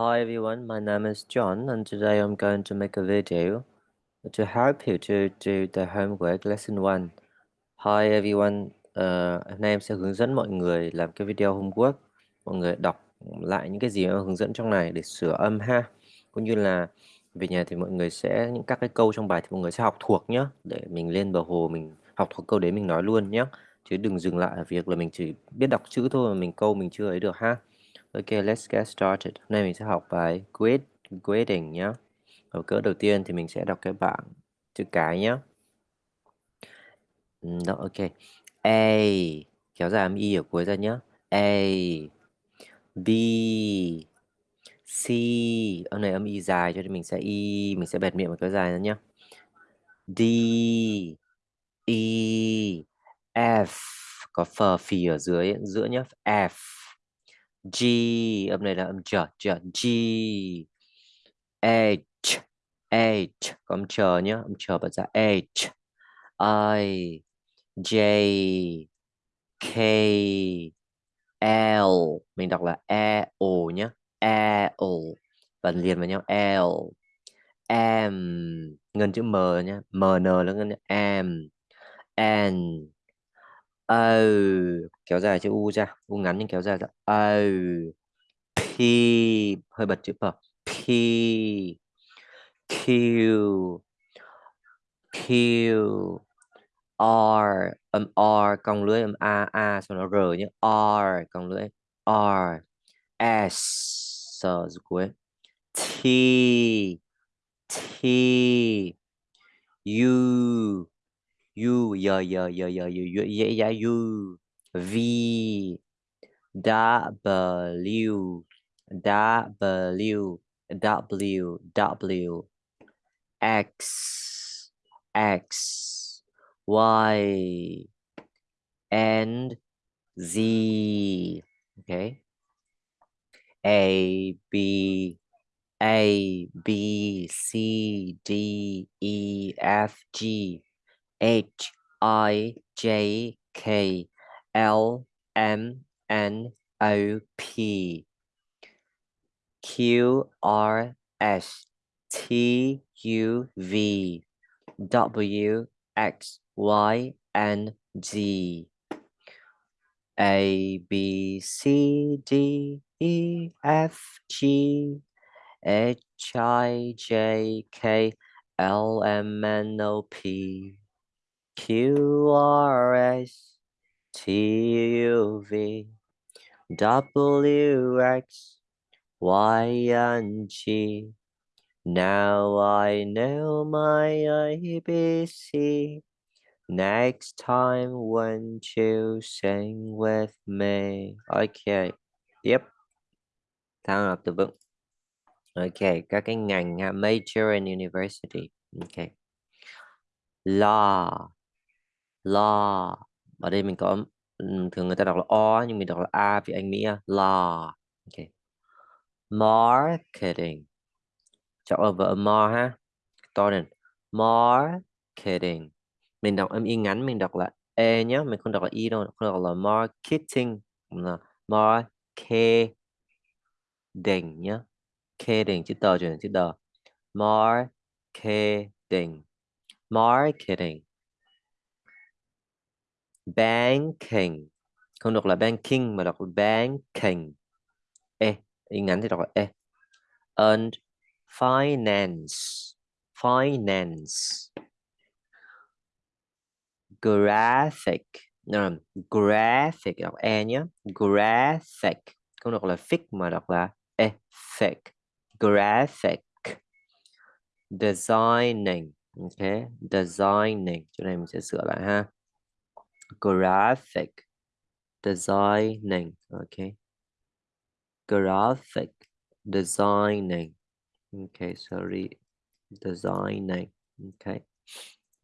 Hi everyone, my name is John and today I'm going to make a video to help you to do the homework lesson 1. Hi everyone, uh, hôm nay em sẽ hướng dẫn mọi người làm cái video homework. Mọi người đọc lại những cái gì em hướng dẫn trong này để sửa âm ha. Cũng như là về nhà thì mọi người sẽ những các cái câu trong bài thì mọi người sẽ học thuộc nhé để mình lên bờ hồ mình học thuộc câu đấy mình nói luôn nhé chứ đừng dừng lại ở việc là mình chỉ biết đọc chữ thôi mà mình câu mình chưa ấy được ha Ok, let's get started. Hôm nay mình sẽ học bài grade, grading nhé. Ở cỡ đầu tiên thì mình sẽ đọc cái bảng chữ cái nhé. Ừ, đó, ok. A, kéo dài âm y ở cuối ra nhé. A, B, C, âm này âm y dài cho nên mình sẽ y, mình sẽ bẹt miệng và kéo dài ra nhé. D, E, F, có phờ phì ở dưới giữa nhé. F, G, âm này là âm chờ chờ G. H H, có âm chờ nhá, âm chờ bật ra H. I, J, K, L. Mình đọc là E O nhá E O. Và liền vào nhau, L. M, ngân chữ M nhá, M N là ngân M. N O kéo dài chữ U ra, U ngắn nhưng kéo dài ra. O P, hơi bật chữ P. P, Q Q, R, âm R cong lưỡi âm A A xong nó R nhé. R cong lưỡi R, S sờ cuối. T T, U U giờ giờ giờ giờ giờ dễ giá U. V. W. W. W. W. X. X. Y. And Z. Okay. A B. A B C D E F G H I J K L M N O P Q R S T U V W X Y and Z A B C D E F G H I J K L M N O P Q R S T U V W X Y and G. Now I know my ABC. Next time when you sing with me. Okay. Yep. Thao học từ vựng. Okay. Các cái ngành ha. Major and university. Okay. Law. Law. Ở đây mình có thường người ta đọc là O nhưng mình đọc là A vì anh Mỹ. Law. Okay. Marketing. Chọn ở vợ more ha. To lên. Marketing. Mình đọc âm y ngắn mình đọc là e nhé, mình không đọc là y đâu, không đọc là marketing, là marketing nhé. Marketing chữ tờ chuyển chữ tờ. Marketing. Marketing. Banking. Không đọc là banking mà đọc là banking. E, in ngắn thì đọc là e. And finance. Finance. Graphic. No, graphic đọc e nhé graphic. Không đọc là fic mà đọc là ethic graphic. Designing. Ok designing. Chỗ này mình sẽ sửa lại ha graphic designing, okay. graphic designing, okay, sorry, designing, okay.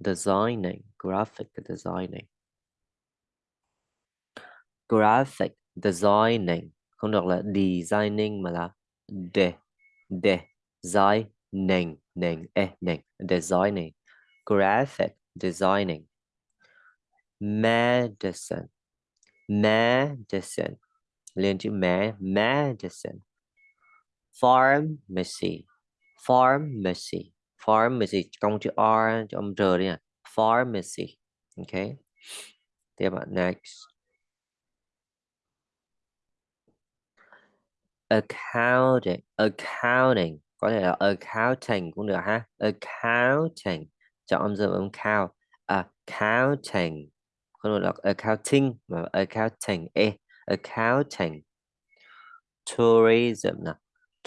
Designing, graphic designing. Graphic designing, không được là designing mà là de de, designing, nền e nền, designing. Graphic designing medicine medicine liên chữ mé medicine pharmacy. Pharmacy. Pharmacy công chữ R cho âm R đi à pharmacy. Okay tiếp bạn, next. Accounting. Accounting. Có thể là accounting cũng được ha. Accounting. Chọn âm dương âm count accounting không được là accounting mà accounting e accounting. Tourism nè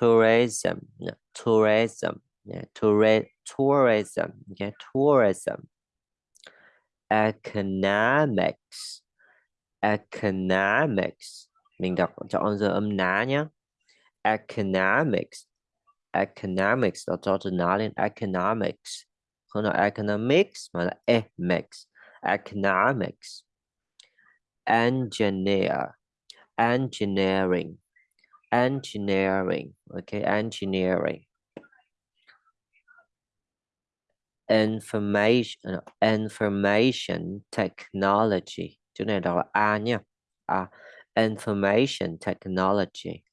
tourism nè tourism nè tourism tourism nè tourism. Economics economics. Mình đọc chọn giờ âm ná nhé economics economics đó cho từ ná lên. Economics. Không là economics mà là economics economics engineer engineering engineering okay engineering information information technology. information technology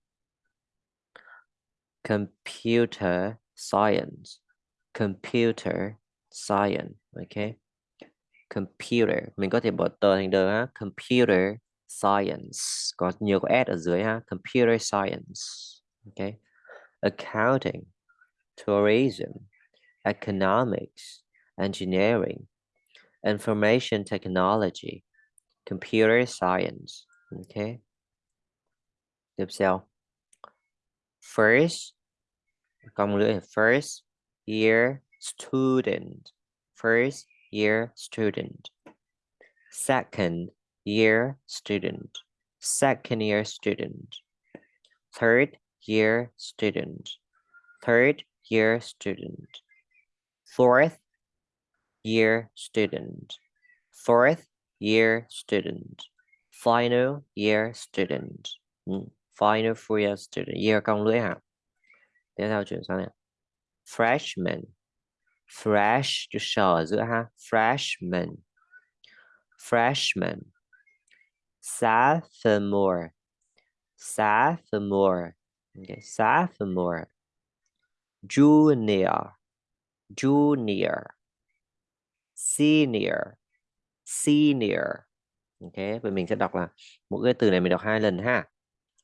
computer science computer science okay computer. Mình có thể bỏ tờ thành đờ ha. Computer science. Có nhiều có s ở dưới ha. Computer science. Okay accounting. Tourism. Economics. Engineering. Information technology. Computer science. Okay tiếp theo. First. Cong lưỡi. First year student. First year student. Second year student. Second year student. Third year student. Third year student. Fourth year student. Fourth year student. Final year student. final four year student. Year cong lưỡi hả tiếp theo chuyển sang này freshman fresh chữ sờ ở giữa ha. Freshman. Freshman. Sophomore. Sophomore. Okay. sophomore. Junior. Junior. Senior. Senior. Ok vậy mình sẽ đọc là mỗi cái từ này mình đọc hai lần ha.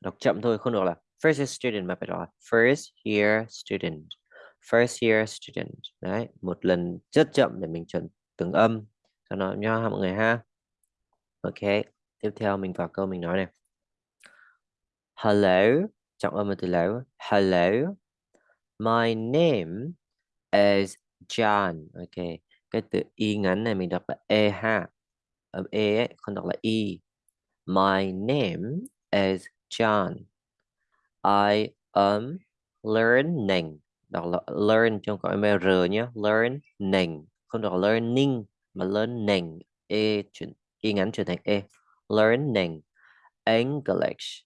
Đọc chậm thôi, không được là first year student mà phải đọc là first year student first year student đấy một lần rất chậm để mình chuẩn từng âm. Cho nó nho mọi người ha. Ok tiếp theo mình vào câu mình nói này. Hello trọng âm từ lâu hello my name is John. Ok cái từ y ngắn này mình đọc là e ha âm e ấy, không đọc là y my name is John. I am learning đọc là learn trong có r nhé learning không đọc learning, mà learning e chuyển, y ngắn chuyển thành e. Learning English.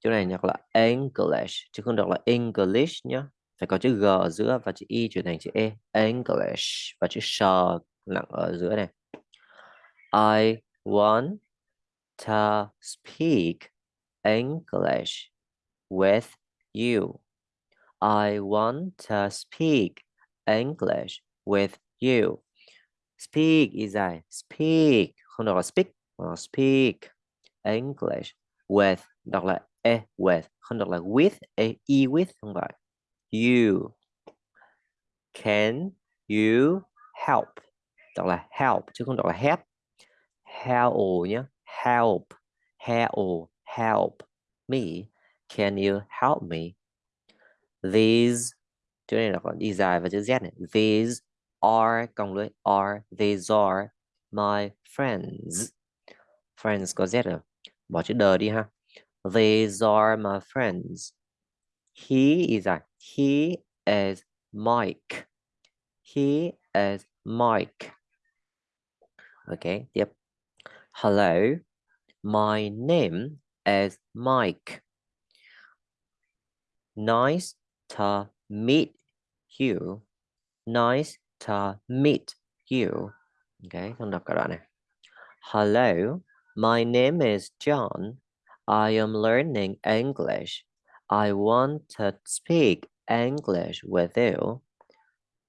Chỗ này đọc là English, chứ không đọc là English nhé phải có chữ g ở giữa và chữ y chuyển thành chữ e. English và chữ s nặng ở giữa này. I want to speak English with you. I want to speak English with you. Speak is I speak. không đọc là speak mà speak English with đọc là eh eh, e with không đọc là with e, e with không phải you can you help? đọc là help chứ không đọc là help help nhé help help help me. Can you help me these chữ này là còn đi dài và chữ z này. These are cộng lưỡi are, these are my friends. Friends có z rồi. Bỏ chữ đờ đi ha. These are my friends. He is a he is Mike. He is Mike. Okay tiếp. Hello. My name is Mike. Nice to meet you nice to meet you okay con đọc cả đoạn này hello my name is John I am learning English I want to speak English with you.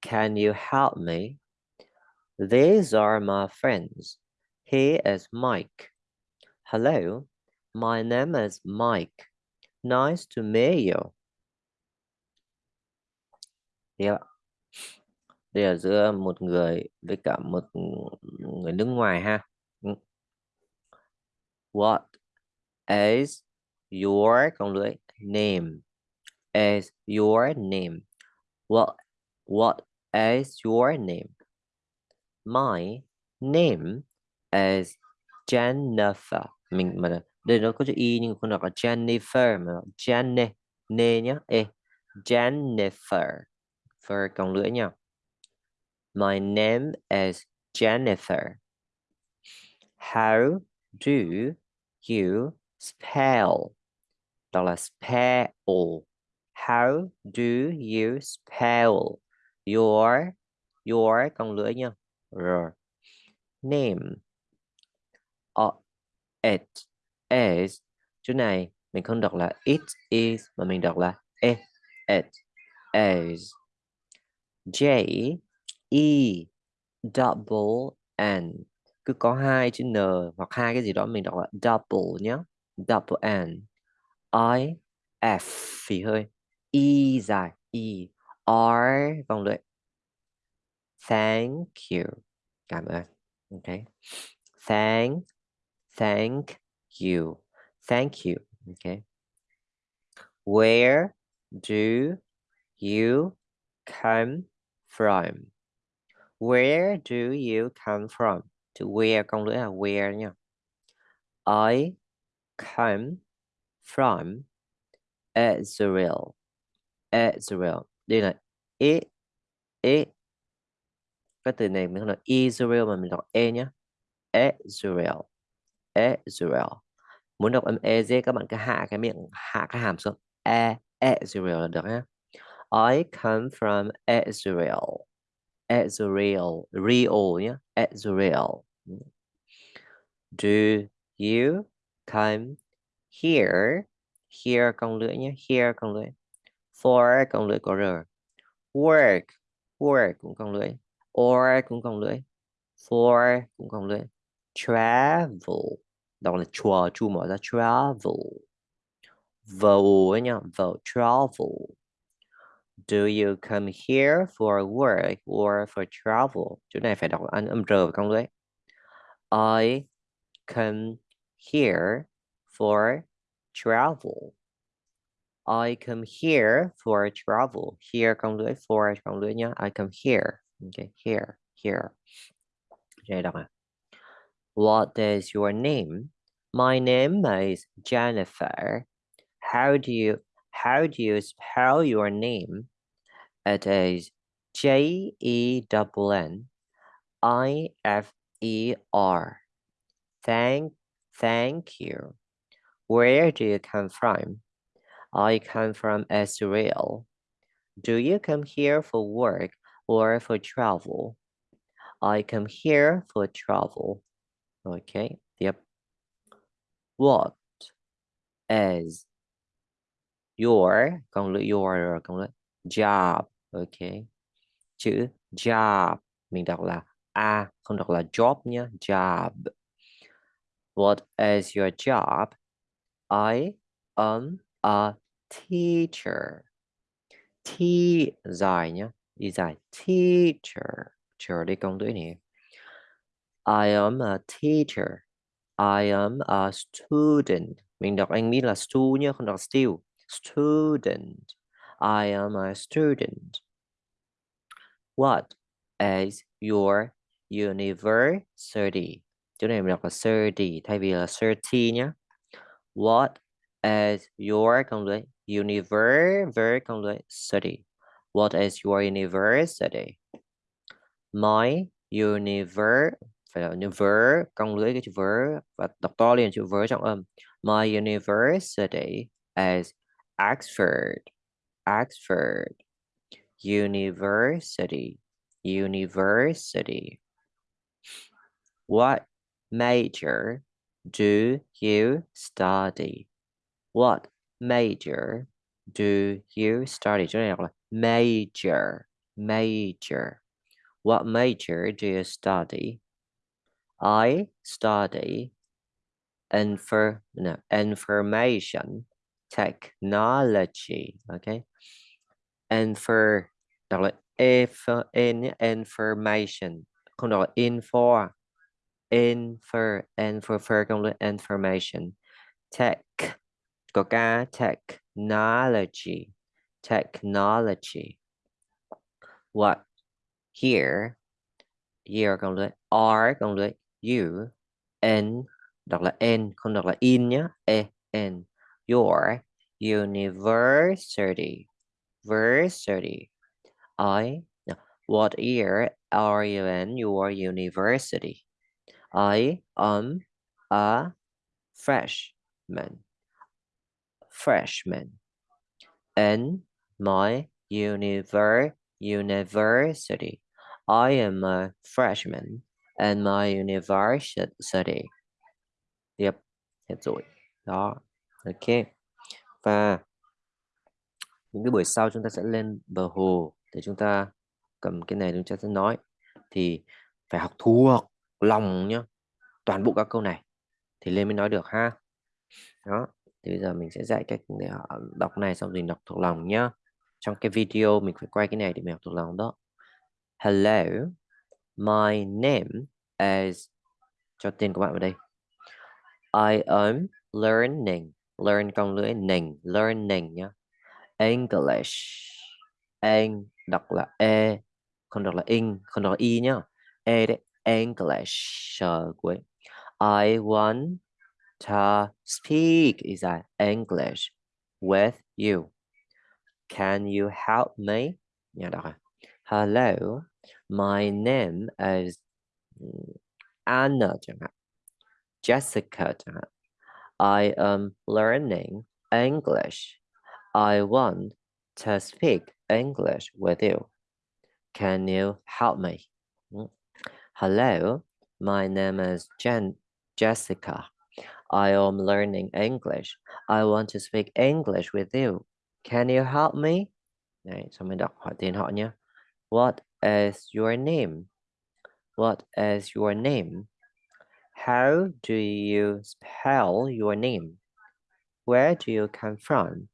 Can you help me? These are my friends. He is Mike. Hello, my name is Mike. Nice to meet you. Yeah. Đây là giữa một người với cả một người nước ngoài ha. Ừ. What is your con lưỡi, name? Is your name? What what is your name? My name is Jennifer. Mình mà đây nó có chữ y nhưng không đọc là Jennifer mà Jenny nê nhá. e Jennifer. For con lưỡi nha. My name is Jennifer. How do you spell? Đó là spell. How do you spell your your con lưỡi nha. Rồi. Name. Uh, it is. Chỗ này mình không đọc là it is mà mình đọc là it. It is. J E double N cứ có hai chữ N hoặc hai cái gì đó mình đọc là double nhé double N I, F, phì hơi. E dài E. R, vòng lưỡi. Thank you. Cảm ơn. Ok. Thank thank you. Thank you. Ok. Where do you come from Where do you come from? To where, con lưỡi là where nha. I come from Israel. Israel. Đây là e e cái từ này mình không đọc Israel mà mình đọc e nhé. Israel. Israel. Muốn đọc âm e z, các bạn cứ hạ cái miệng, hạ cái hàm xuống. E Israel là được nhé. I come from Israel. Israel, real nhé, Israel. Do you come here? Here con lưỡi nhé, here con lưỡi. For con lưỡi có r. Work, work cũng con lưỡi. Or cũng con lưỡi. For cũng con lưỡi. Travel, đọc là chua, chu mở ra travel. Vowel nhá, vowel, travel. Do you come here for work or for travel? Chỗ này phải đọc anh âm r và con lưỡi. I come here for travel. I come here for travel. Here con lưỡi for con lưỡi nhá. I come here. Okay, here, here. Đây đọc à. What is your name? My name is Jennifer. How do you how do you spell your name? It is J E double N I F E R. Thank thank you. Where do you come from? I come from Israel. Do you come here for work or for travel? I come here for travel. Okay, yep. What is your con your job ok. Chữ job, mình đọc là a, không đọc là job nhé job. What is your job? I am a teacher. T dài nhé đi dài. Teacher. Chờ đi công tuổi nè. I am a teacher. I am a student. Mình đọc anh biết là stu nhé không đọc still. Student. I am a student. What is your university? Chỗ này mình đọc là 30 thay vì là 30 nhé. What is your con lưỡi? Univer con lưỡi study. What is your university? My univer, phải là univer con lưỡi cái chữ ver và đọc to lên chữ ver trong âm. My university is Oxford. Oxford University. University. What major do you study? What major do you study? major major. What major do you study? I study infor no, information technology. Okay infor đọc là if in information không đọc là info infer infer không là information. Tech có ca technology technology. What? Here. Here r cộng với you n đọc là n không đọc là in e n. Your university university I what year are you in your university I am a freshman freshman in my univer university. I am a freshman in my university. Yep, rồi. Đó, ok. Và những cái buổi sau chúng ta sẽ lên bờ hồ để chúng ta cầm cái này chúng ta sẽ nói. Thì phải học thuộc lòng nhá. Toàn bộ các câu này thì lên mới nói được ha. Đó, thì bây giờ mình sẽ dạy cách để đọc này, xong rồi đọc thuộc lòng nhá trong cái video mình phải quay cái này để mình học thuộc lòng đó hello, my name is, cho tên của bạn vào đây I am learning, learn con lưỡi nình, learning nhá English Eng đọc là e không đọc là in không đọc là y nhá e đấy English cuối I want to speak is that English with you. Can you help me? Nhà đọc à. Hello, my name is Anna. Jessica. I am learning English. I want to speak English with you. Can you help me? Hmm. Hello, my name is Jen Jessica. I am learning English. I want to speak English with you. Can you help me? What is your name? What is your name? How do you spell your name? Where do you come from?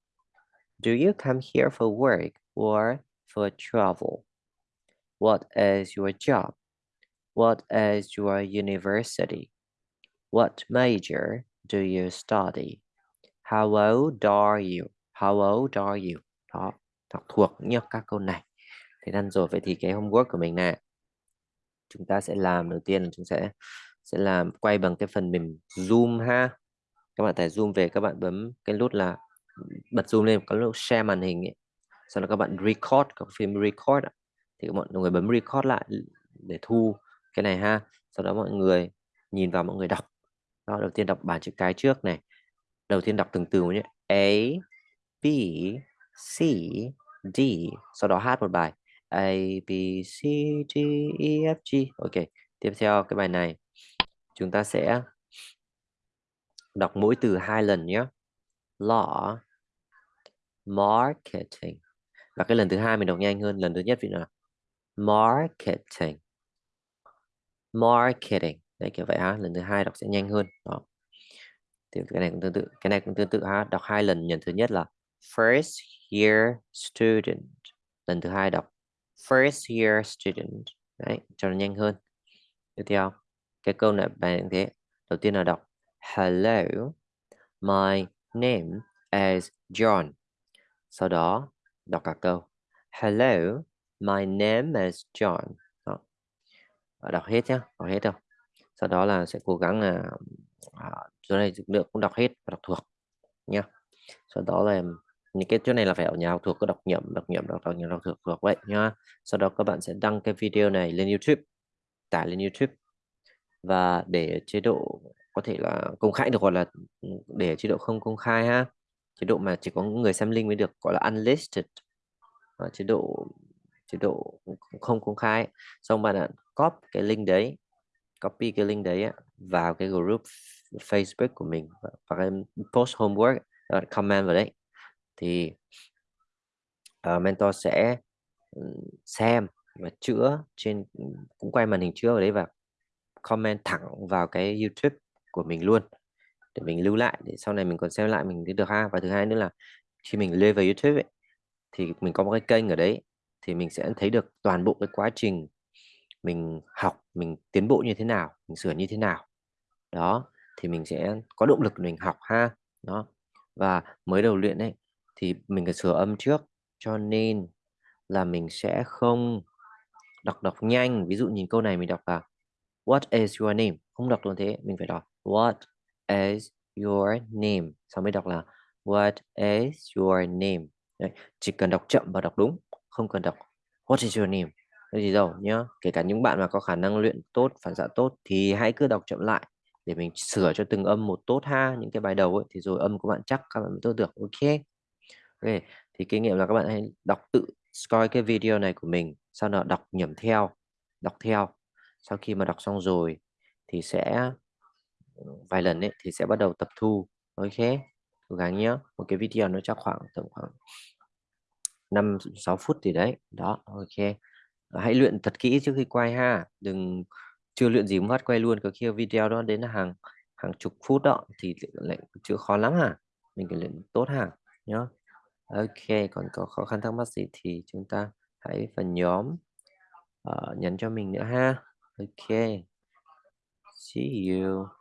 Do you come here for work or for travel? What is your job? What is your university? What major do you study? How old are you? How old are you? Đó, đọc thuộc nhớ các câu này. Thế nên rồi vậy thì cái homework của mình nè. Chúng ta sẽ làm đầu tiên là chúng sẽ sẽ làm quay bằng cái phần mềm Zoom ha. Các bạn tải zoom về các bạn bấm cái nút là bật zoom lên có lúc share màn hình ấy. Sau đó các bạn record các phim record thì mọi người bấm record lại để thu cái này ha. Sau đó mọi người nhìn vào mọi người đọc đó, đầu tiên đọc bảng chữ cái trước này. Đầu tiên đọc từng từ nhé. A, B, C, D. Sau đó hát một bài. A, B, C, D, E, F, G. Ok. Tiếp theo cái bài này. Chúng ta sẽ đọc mỗi từ hai lần nhé. Law, marketing. Và cái lần thứ hai mình đọc nhanh hơn. Lần thứ nhất vì là marketing. Marketing. Đấy, kiểu vậy ha, lần thứ hai đọc sẽ nhanh hơn. Đó. Thì cái này cũng tương tự, cái này cũng tương tự ha, đọc hai lần lần thứ nhất là first year student. Lần thứ hai đọc first year student. Đấy, cho nó nhanh hơn. Tiếp theo, cái câu này bài như thế. Đầu tiên là đọc, hello, my name is John sau đó đọc cả câu. Hello my name is John. Đó. đọc hết nhé đọc hết đâu. Sau đó là sẽ cố gắng là à, chỗ này lượng cũng đọc hết và đọc thuộc nha sau đó là những cái chỗ này là phải ở nhà học thuộc có đọc nhẩm đọc nhẩm đọc đọc nhẩm đọc thuộc thuộc vậy nhá. Sau đó các bạn sẽ đăng cái video này lên YouTube tải lên YouTube. Và để chế độ có thể là công khai được gọi là ừ, để chế độ không công khai ha chế độ mà chỉ có người xem link mới được gọi là unlisted. À, chế độ chế độ không công khai xong bạn ạ copy cái link đấy copy cái link đấy vào cái group Facebook của mình và, cái post homework comment vào đấy. Thì uh, mentor sẽ ừ, xem và chữa trên cũng quay màn hình chữa vào đấy và comment thẳng vào cái YouTube của mình luôn để mình lưu lại để sau này mình còn xem lại mình thấy được ha. Và thứ hai nữa là khi mình lên vào YouTube ấy, thì mình có một cái kênh ở đấy thì mình sẽ thấy được toàn bộ cái quá trình mình học mình tiến bộ như thế nào mình sửa như thế nào. Đó thì mình sẽ có động lực mình học ha. Đó. Và mới đầu luyện ấy thì mình phải sửa âm trước cho nên là mình sẽ không đọc đọc nhanh. Ví dụ nhìn câu này mình đọc là What is your name? Không đọc luôn thế mình phải đọc What is your name. Sau mới đọc là What is your name? Đấy, chỉ cần đọc chậm và đọc đúng không cần đọc What is your name? Cái gì đâu nhá. Kể cả những bạn mà có khả năng luyện tốt phản xạ tốt thì hãy cứ đọc chậm lại để mình sửa cho từng âm một tốt ha những cái bài đầu ấy. Thì rồi âm của bạn chắc các bạn mới tốt được ok? Ok thì kinh nghiệm là các bạn hãy đọc tự coi cái video này của mình sau đó đọc nhẩm theo đọc theo. Sau khi mà đọc xong rồi thì sẽ vài lần ấy thì sẽ bắt đầu tập thu. Ok cố gắng nhé một cái video nó chắc khoảng tầm khoảng 5 6 phút thì đấy. Đó ok. Hãy luyện thật kỹ trước khi quay ha. Đừng chưa luyện gì phát quay luôn. Có khi video đó đến hàng hàng chục phút đó thì lại chưa khó lắm hả mình cần luyện tốt hả nhá. Ok còn có khó khăn thắc mắc gì thì chúng ta hãy phần nhóm uh, nhắn cho mình nữa ha. Ok. See you.